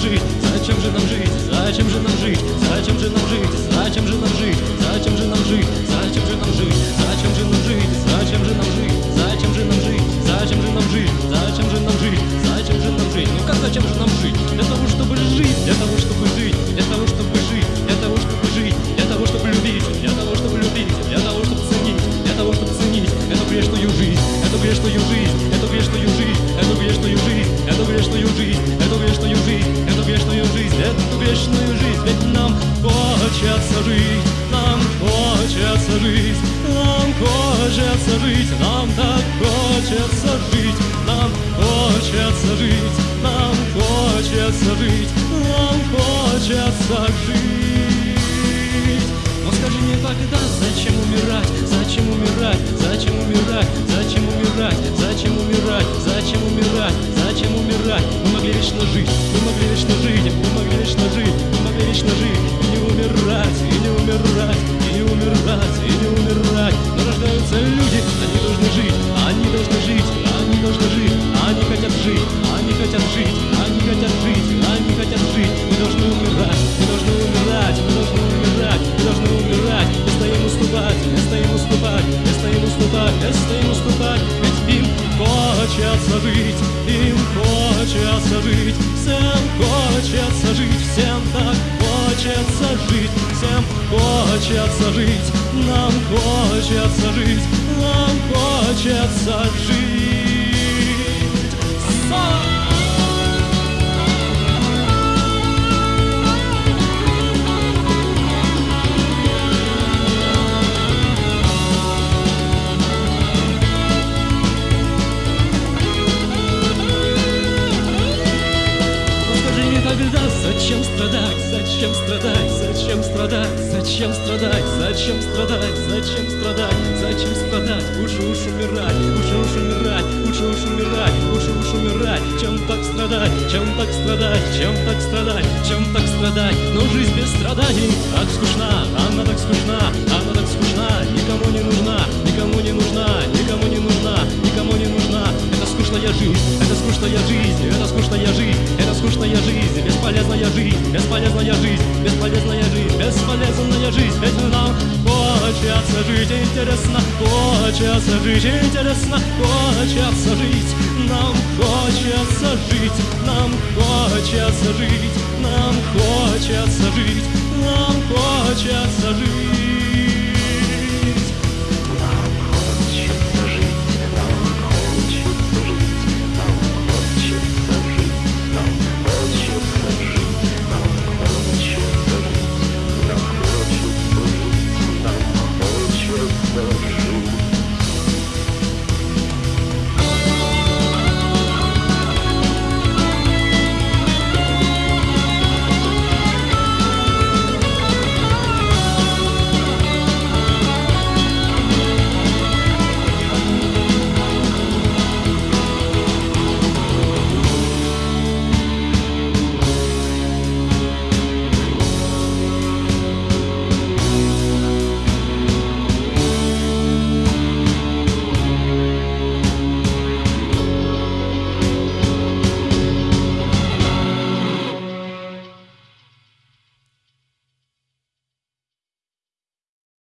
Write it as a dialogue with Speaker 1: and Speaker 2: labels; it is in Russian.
Speaker 1: жить? Зачем же нам жить? Зачем же нам жить? Зачем же нам жить? Зачем же нам жить? Зачем же нам жить? Зачем же нам жить? Зачем же нам жить? Зачем же нам жить? Зачем же нам жить? Зачем же нам жить? Зачем же нам жить? Зачем же нам жить? Ну как зачем же нам жить? Для того, чтобы жить, для того, чтобы жить, для того, чтобы жить, для того, чтобы жить, для того, чтобы любить, для того, чтобы любить, для того, чтобы ценить, для того, чтобы ценить эту грешную жизнь, Это грешную жизнь, эту грешную жизнь, эту грешную жизнь, эту грешную жизнь вечную жизнь, ведь нам хочется жить, нам хочется жить, нам хочется жить, нам так хочется жить, нам хочется жить, нам хочется жить, нам хочется жить. Но скажи мне тогда, зачем умирать, зачем умирать, зачем умирать, зачем умирать, зачем умирать, зачем умирать? Зачем умирать? Мы могли вечно жить, мы могли вечно жить, мы могли вечно жить, мы могли вечно жить, и не умирать, и не умирать, и не умирать, и не умирать. Но рождаются люди, они должны жить, они должны жить, они должны жить, они хотят жить, они хотят жить, жить, всем хочется жить, всем так хочется жить, всем хочется жить, нам хочется жить, нам хочется жить. Тогда, зачем страдать, зачем страдать, зачем страдать, зачем страдать, зачем страдать, зачем страдать, зачем страдать, лучше уж умирать, лучше уж умирать, лучше уж умирать, лучше уж умирать, чем так страдать, чем так страдать, чем так страдать, чем так страдать, но жизнь без страданий так скучна, она так скучна, она так скучна, никому не нужна, никому не нужна, никому не нужна, никому не нужна, это скучная жизнь, это скучная жизнь, это скучная жизнь, бесполезная жизнь, бесполезная жизнь, бесполезная жизнь, бесполезная жизнь, ведь нам хочется жить интересно, хочется жить интересно, хочется жить, нам хочется жить, нам хочется жить, нам хочется